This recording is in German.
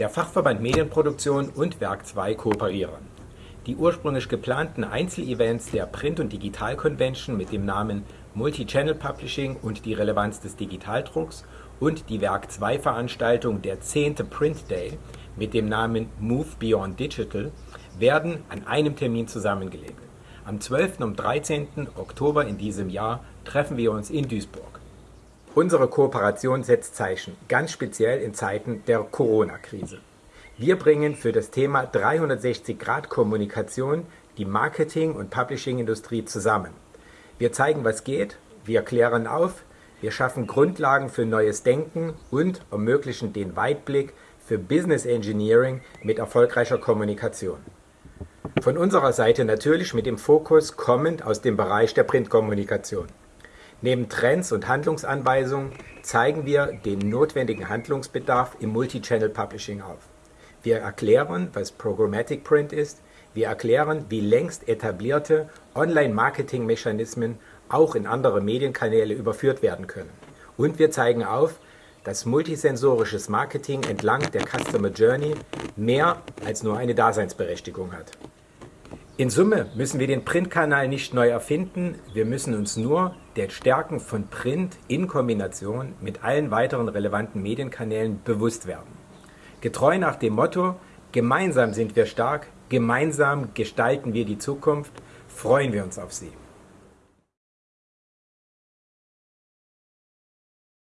Der Fachverband Medienproduktion und Werk 2 kooperieren. Die ursprünglich geplanten Einzelevents der Print- und Digital-Convention mit dem Namen Multi-Channel Publishing und die Relevanz des Digitaldrucks und die Werk 2 Veranstaltung der 10. Print Day mit dem Namen Move Beyond Digital werden an einem Termin zusammengelegt. Am 12. und 13. Oktober in diesem Jahr treffen wir uns in Duisburg. Unsere Kooperation setzt Zeichen, ganz speziell in Zeiten der Corona-Krise. Wir bringen für das Thema 360-Grad-Kommunikation die Marketing- und Publishing-Industrie zusammen. Wir zeigen, was geht, wir klären auf, wir schaffen Grundlagen für neues Denken und ermöglichen den Weitblick für Business Engineering mit erfolgreicher Kommunikation. Von unserer Seite natürlich mit dem Fokus kommend aus dem Bereich der Printkommunikation. Neben Trends und Handlungsanweisungen zeigen wir den notwendigen Handlungsbedarf im Multichannel Publishing auf. Wir erklären, was Programmatic Print ist, wir erklären, wie längst etablierte Online-Marketing-Mechanismen auch in andere Medienkanäle überführt werden können. Und wir zeigen auf, dass multisensorisches Marketing entlang der Customer Journey mehr als nur eine Daseinsberechtigung hat. In Summe müssen wir den Printkanal nicht neu erfinden, wir müssen uns nur der Stärken von Print in Kombination mit allen weiteren relevanten Medienkanälen bewusst werden. Getreu nach dem Motto, gemeinsam sind wir stark, gemeinsam gestalten wir die Zukunft, freuen wir uns auf Sie.